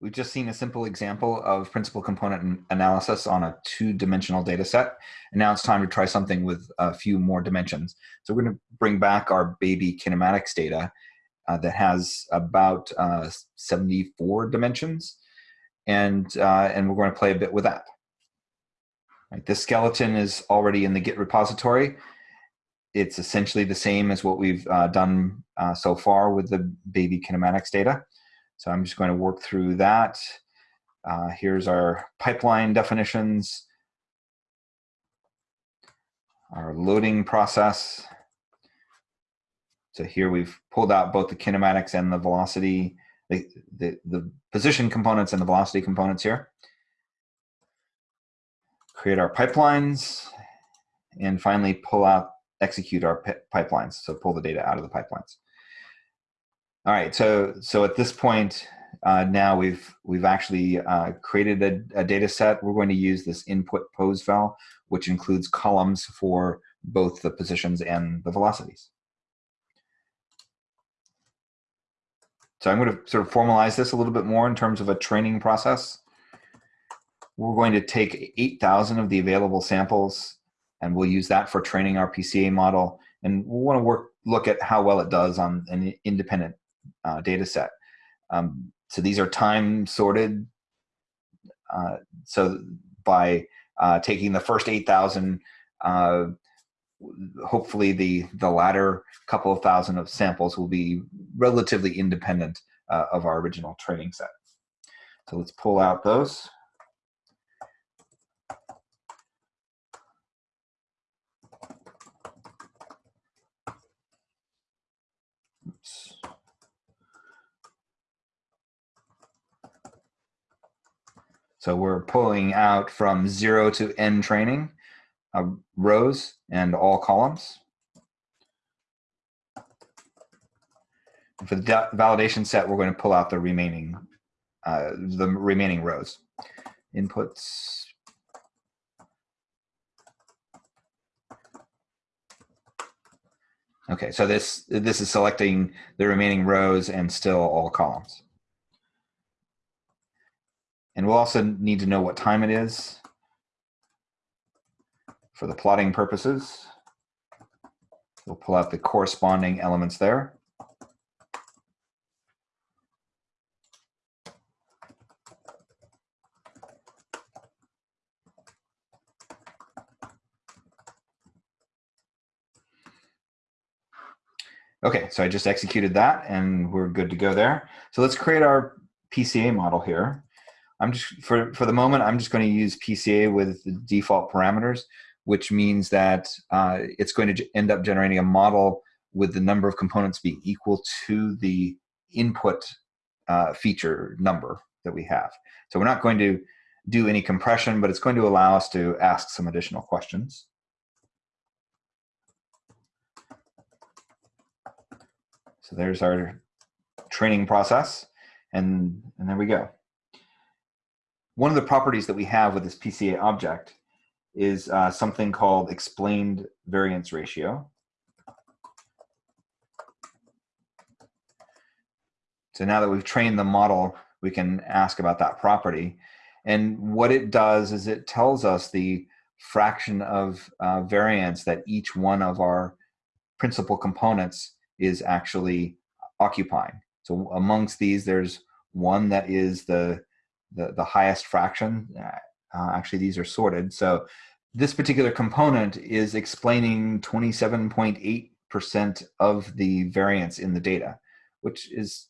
We've just seen a simple example of principal component analysis on a two-dimensional data set. And now it's time to try something with a few more dimensions. So we're going to bring back our baby kinematics data uh, that has about uh, 74 dimensions. And, uh, and we're going to play a bit with that. Right, this skeleton is already in the Git repository. It's essentially the same as what we've uh, done uh, so far with the baby kinematics data. So I'm just going to work through that. Uh, here's our pipeline definitions, our loading process. So here we've pulled out both the kinematics and the velocity, the, the, the position components and the velocity components here. Create our pipelines, and finally pull out, execute our pipelines. So pull the data out of the pipelines. All right, so so at this point uh, now we've we've actually uh, created a, a, data set. We're going to use this input pose val, which includes columns for both the positions and the velocities. So I'm going to sort of formalize this a little bit more in terms of a training process. We're going to take 8,000 of the available samples, and we'll use that for training our PCA model. And we'll want to work look at how well it does on an independent uh, data set. Um, so these are time sorted. Uh, so by uh, taking the first 8,000, uh, hopefully the, the latter couple of thousand of samples will be relatively independent uh, of our original training set. So let's pull out those. So we're pulling out from zero to n training uh, rows and all columns. For the validation set, we're going to pull out the remaining uh, the remaining rows. Inputs. Okay, so this this is selecting the remaining rows and still all columns. And we'll also need to know what time it is for the plotting purposes. We'll pull out the corresponding elements there. Okay, so I just executed that and we're good to go there. So let's create our PCA model here. I'm just for for the moment I'm just going to use PCA with the default parameters, which means that uh, it's going to end up generating a model with the number of components being equal to the input uh, feature number that we have. So we're not going to do any compression, but it's going to allow us to ask some additional questions. So there's our training process, and, and there we go one of the properties that we have with this PCA object is uh, something called explained variance ratio. So now that we've trained the model, we can ask about that property. And what it does is it tells us the fraction of uh, variance that each one of our principal components is actually occupying. So amongst these, there's one that is the the, the highest fraction. Uh, actually, these are sorted. So this particular component is explaining 27.8% of the variance in the data, which is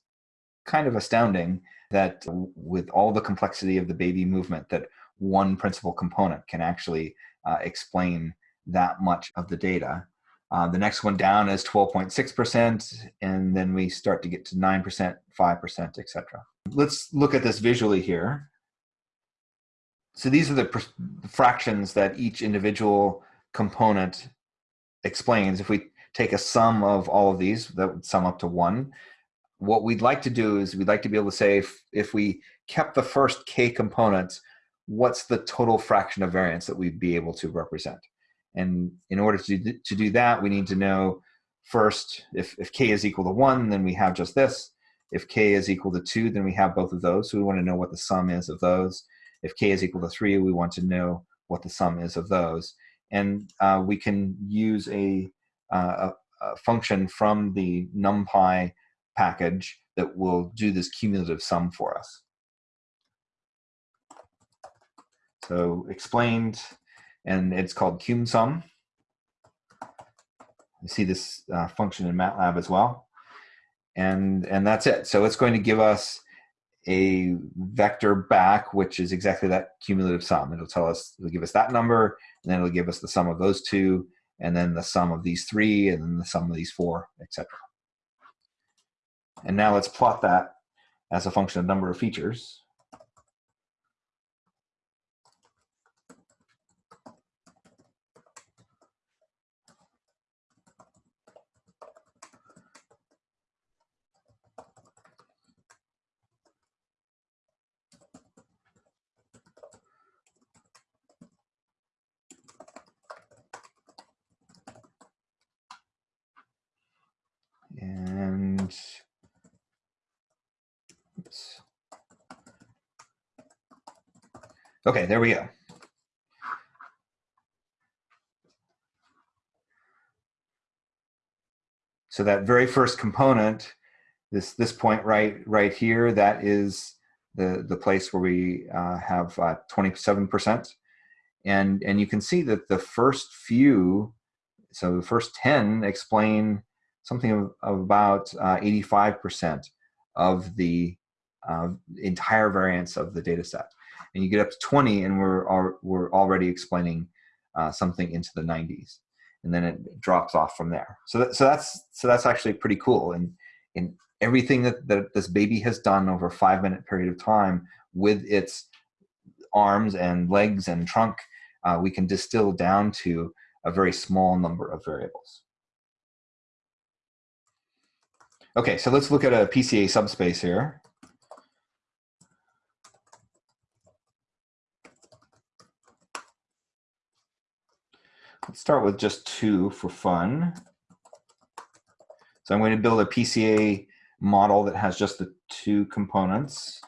kind of astounding that with all the complexity of the baby movement that one principal component can actually uh, explain that much of the data. Uh, the next one down is 12.6%, and then we start to get to 9%, 5%, etc. Let's look at this visually here. So these are the fractions that each individual component explains. If we take a sum of all of these, that would sum up to one. What we'd like to do is we'd like to be able to say if, if we kept the first k components, what's the total fraction of variance that we'd be able to represent? And in order to, to do that, we need to know first, if, if k is equal to one, then we have just this. If k is equal to 2, then we have both of those. So we want to know what the sum is of those. If k is equal to 3, we want to know what the sum is of those. And uh, we can use a, uh, a, a function from the NumPy package that will do this cumulative sum for us. So explained, and it's called cumsum. You see this uh, function in MATLAB as well. And, and that's it. So it's going to give us a vector back, which is exactly that cumulative sum. It'll tell us, it'll give us that number, and then it'll give us the sum of those two, and then the sum of these three, and then the sum of these four, etc. And now let's plot that as a function of number of features. Okay, there we go. So that very first component, this this point right right here, that is the the place where we uh, have 27%, uh, and and you can see that the first few, so the first 10 explain something of, of about 85% uh, of the uh, entire variance of the data set. And you get up to 20 and we're, we're already explaining uh, something into the 90s. And then it drops off from there. So, that, so, that's, so that's actually pretty cool. And, and everything that, that this baby has done over a five minute period of time with its arms and legs and trunk, uh, we can distill down to a very small number of variables. Okay, so let's look at a PCA subspace here. Let's start with just two for fun. So I'm going to build a PCA model that has just the two components.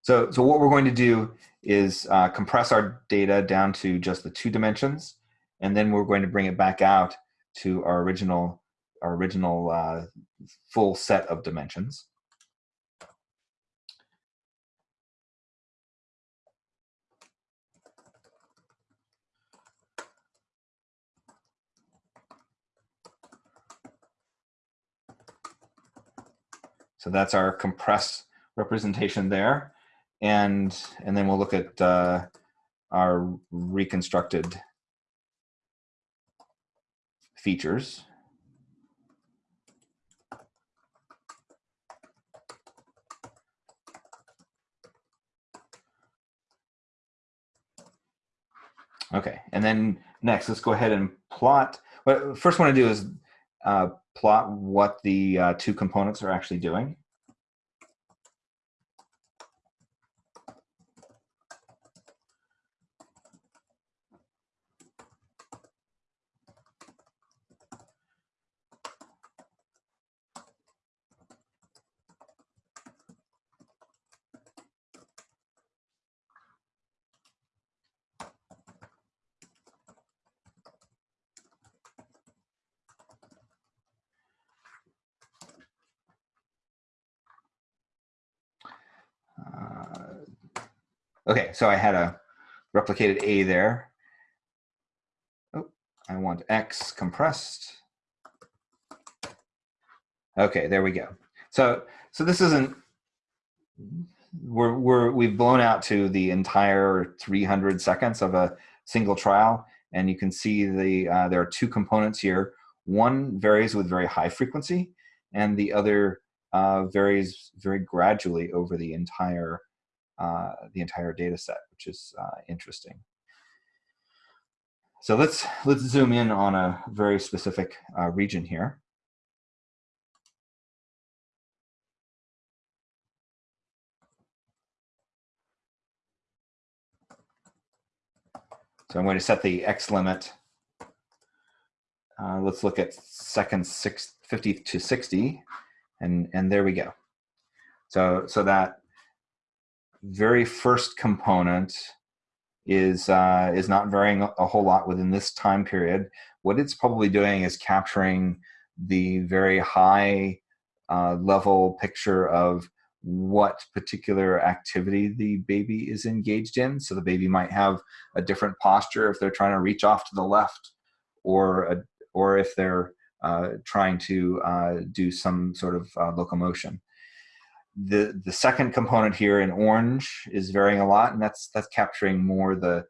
So, so what we're going to do is uh, compress our data down to just the two dimensions, and then we're going to bring it back out to our original, our original uh, full set of dimensions. So that's our compressed representation there and and then we'll look at uh, our reconstructed features. Okay, and then next, let's go ahead and plot. What first want to do is uh, plot what the uh, two components are actually doing. Okay, so I had a replicated A there. Oh, I want X compressed. Okay, there we go. So, so this isn't, we're, we're, we've blown out to the entire 300 seconds of a single trial. And you can see the, uh, there are two components here. One varies with very high frequency and the other uh, varies very gradually over the entire uh, the entire data set, which is uh, interesting. So let's, let's zoom in on a very specific uh, region here. So I'm going to set the X limit. Uh, let's look at seconds six, 50 to 60, and, and there we go. So, so that very first component is, uh, is not varying a whole lot within this time period. What it's probably doing is capturing the very high uh, level picture of what particular activity the baby is engaged in. So the baby might have a different posture if they're trying to reach off to the left or, a, or if they're uh, trying to uh, do some sort of uh, locomotion. The, the second component here in orange is varying a lot and that's, that's capturing more the,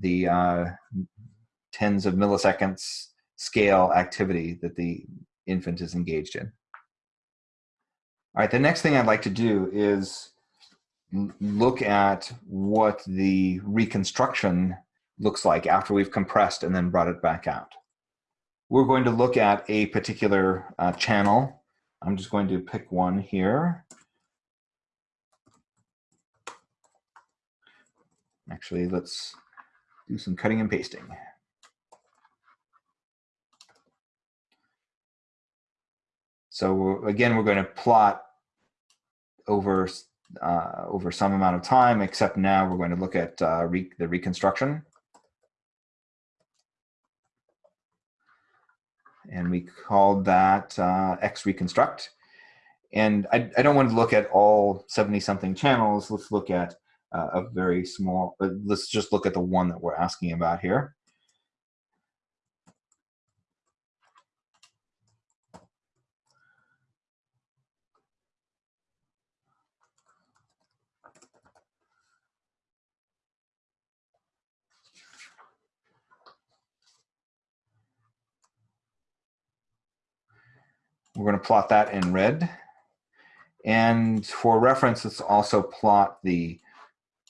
the uh, tens of milliseconds scale activity that the infant is engaged in. All right, the next thing I'd like to do is look at what the reconstruction looks like after we've compressed and then brought it back out. We're going to look at a particular uh, channel. I'm just going to pick one here. Actually, let's do some cutting and pasting. So again, we're going to plot over uh, over some amount of time, except now we're going to look at uh, re the reconstruction. And we called that uh, X reconstruct. And I, I, don't want to look at all 70 something channels. Let's look at uh, a very small, uh, let's just look at the one that we're asking about here. We're going to plot that in red. And for reference, let's also plot the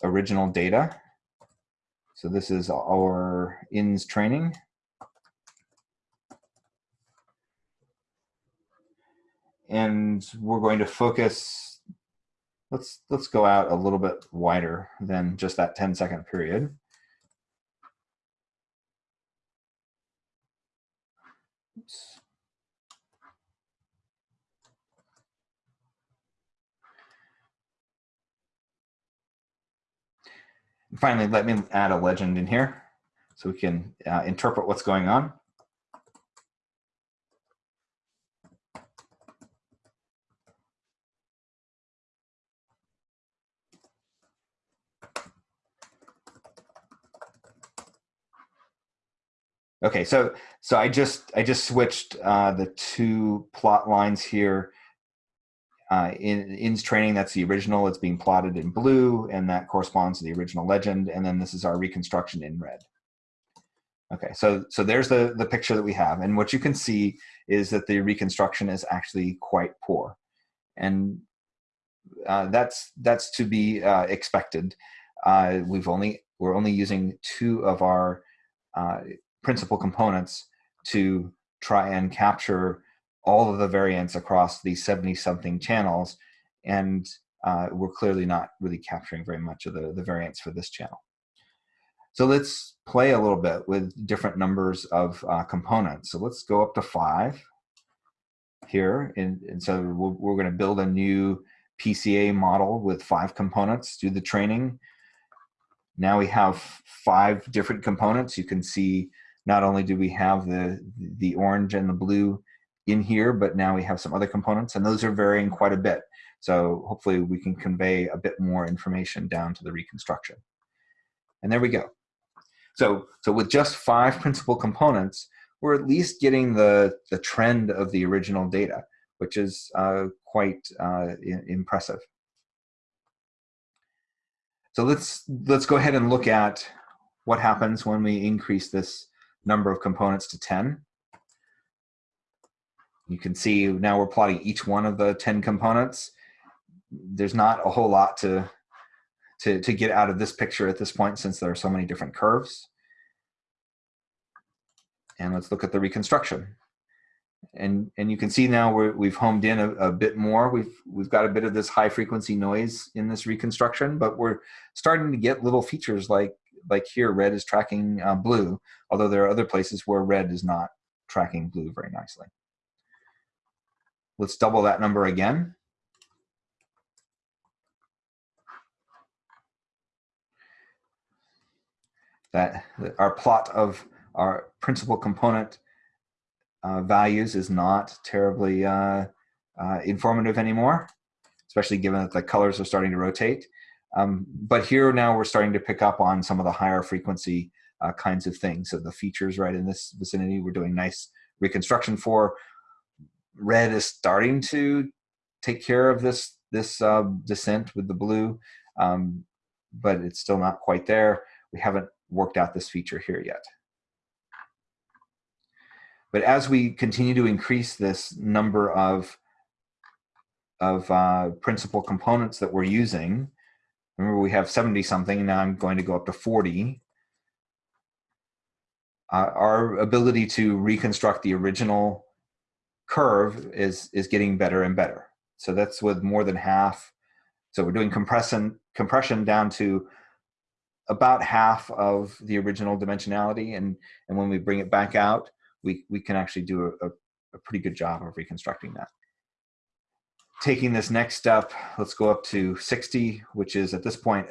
original data. So this is our INS training. And we're going to focus, let's, let's go out a little bit wider than just that 10 second period. Oops. Finally, let me add a legend in here so we can uh, interpret what's going on. Okay, so so I just I just switched uh, the two plot lines here uh, in training, that's the original. It's being plotted in blue, and that corresponds to the original legend. And then this is our reconstruction in red. Okay, so so there's the the picture that we have, and what you can see is that the reconstruction is actually quite poor, and uh, that's that's to be uh, expected. Uh, we've only we're only using two of our uh, principal components to try and capture all of the variance across these 70 something channels and uh, we're clearly not really capturing very much of the, the variance for this channel. So let's play a little bit with different numbers of uh, components. So let's go up to five here. And, and so we're, we're gonna build a new PCA model with five components, do the training. Now we have five different components. You can see not only do we have the, the orange and the blue in here, but now we have some other components and those are varying quite a bit. So hopefully we can convey a bit more information down to the reconstruction. And there we go. So, so with just five principal components, we're at least getting the, the trend of the original data, which is uh, quite uh, impressive. So let's, let's go ahead and look at what happens when we increase this number of components to 10. You can see now we're plotting each one of the 10 components. There's not a whole lot to, to, to get out of this picture at this point since there are so many different curves. And let's look at the reconstruction. And, and you can see now we have homed in a, a, bit more. We've, we've got a bit of this high frequency noise in this reconstruction, but we're starting to get little features like, like here, red is tracking uh, blue, although there are other places where red is not tracking blue very nicely. Let's double that number again. That our plot of our principal component uh, values is not terribly uh, uh, informative anymore, especially given that the colors are starting to rotate. Um, but here now we're starting to pick up on some of the higher frequency uh, kinds of things. So the features right in this vicinity, we're doing nice reconstruction for. Red is starting to take care of this this uh, descent with the blue, um, but it's still not quite there. We haven't worked out this feature here yet. But as we continue to increase this number of, of uh, principal components that we're using, remember we have 70 something, now I'm going to go up to 40. Uh, our ability to reconstruct the original curve is, is getting better and better. So that's with more than half. So we're doing compression, compression down to about half of the original dimensionality. And, and when we bring it back out, we, we can actually do a, a pretty good job of reconstructing that. Taking this next step, let's go up to 60, which is at this point,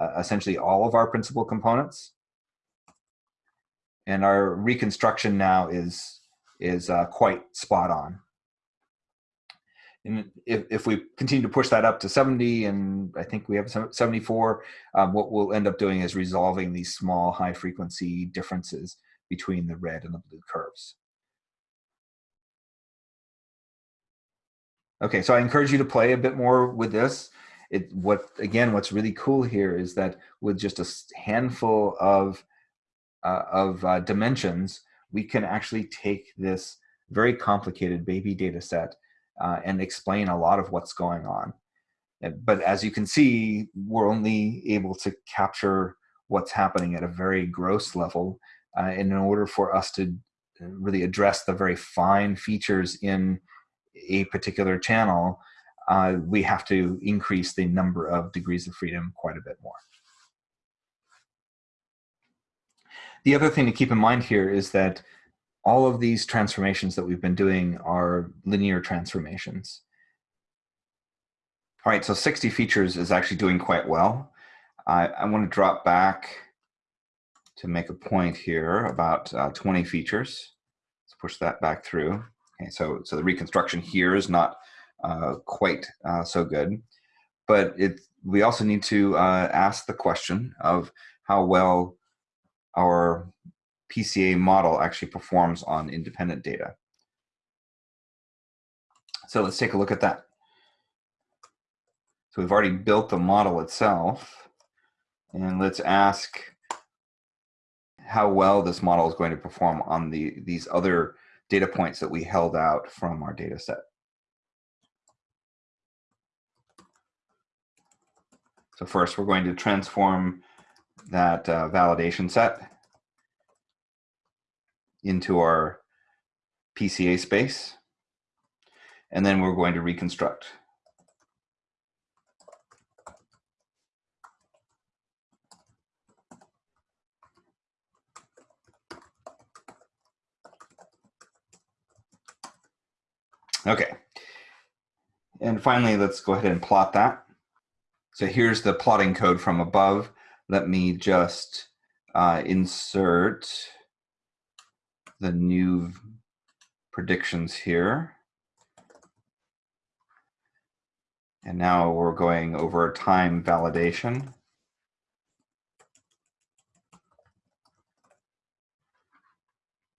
uh, essentially all of our principal components. And our reconstruction now is, is uh, quite spot on. And if, if we continue to push that up to 70, and I think we have 74, um, what we'll end up doing is resolving these small high frequency differences between the red and the blue curves. Okay, so I encourage you to play a bit more with this. It what again, what's really cool here is that with just a handful of uh, of uh, dimensions, we can actually take this very complicated baby data set uh, and explain a lot of what's going on. But as you can see, we're only able to capture what's happening at a very gross level uh, and in order for us to uh, really address the very fine features in a particular channel, uh, we have to increase the number of degrees of freedom quite a bit more. The other thing to keep in mind here is that all of these transformations that we've been doing are linear transformations. All right, so 60 features is actually doing quite well. I, I want to drop back to make a point here about uh, 20 features. Let's push that back through. Okay, so, so the reconstruction here is not uh, quite uh, so good, but it, we also need to uh, ask the question of how well our PCA model actually performs on independent data. So let's take a look at that. So we've already built the model itself, and let's ask how well this model is going to perform on the these other data points that we held out from our data set. So first, we're going to transform that uh, validation set into our PCA space, and then we're going to reconstruct. Okay. And finally, let's go ahead and plot that. So here's the plotting code from above. Let me just uh, insert the new predictions here. And now we're going over time validation.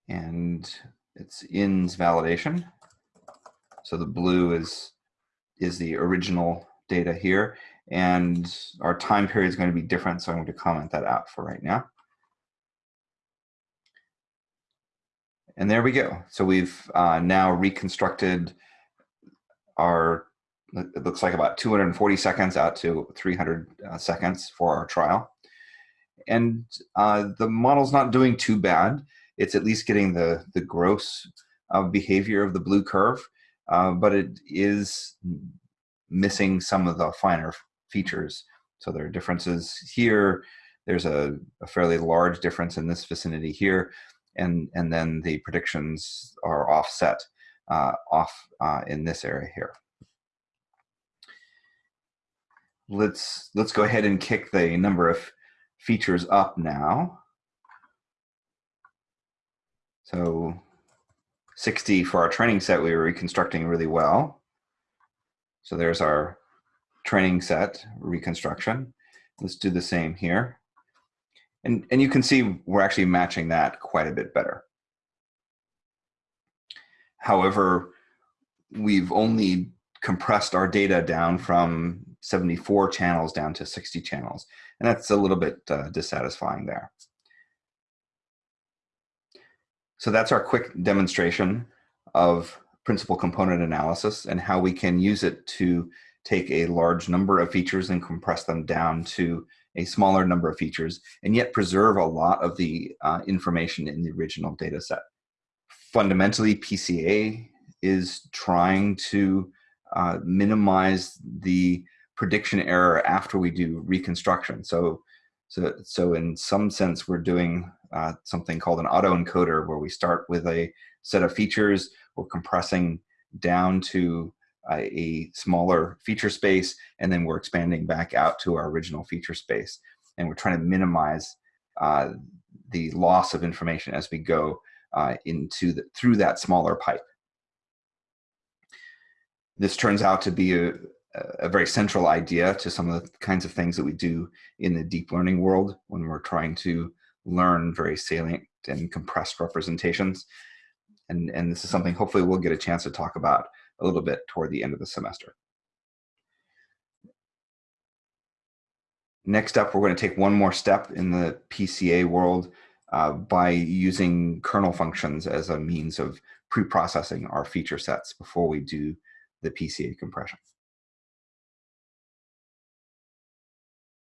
And it's ins validation. So the blue is, is the original data here. And our time period is going to be different, so I'm going to comment that out for right now. And there we go. So we've uh, now reconstructed our, it looks like about 240 seconds out to 300 uh, seconds for our trial. And uh, the model's not doing too bad. It's at least getting the, the gross uh, behavior of the blue curve uh, but it is missing some of the finer features. So there are differences here there's a, a fairly large difference in this vicinity here, and, and then the predictions are offset uh, off uh, in this area here. Let's, let's go ahead and kick the number of features up now. So 60 for our training set, we were reconstructing really well. So there's our training set reconstruction. Let's do the same here. And, and you can see we're actually matching that quite a bit better. However, we've only compressed our data down from 74 channels down to 60 channels. And that's a little bit uh, dissatisfying there. So that's our quick demonstration of principal component analysis and how we can use it to take a large number of features and compress them down to a smaller number of features and yet preserve a lot of the uh, information in the original data set. Fundamentally, PCA is trying to uh, minimize the prediction error after we do reconstruction. So, so, so in some sense, we're doing uh, something called an autoencoder where we start with a set of features, we're compressing down to a smaller feature space, and then we're expanding back out to our original feature space. And we're trying to minimize uh, the loss of information as we go uh, into the, through that smaller pipe. This turns out to be a, a very central idea to some of the kinds of things that we do in the deep learning world when we're trying to learn very salient and compressed representations. And, and this is something hopefully we'll get a chance to talk about a little bit toward the end of the semester. Next up, we're going to take one more step in the PCA world uh, by using kernel functions as a means of pre-processing our feature sets before we do the PCA compression.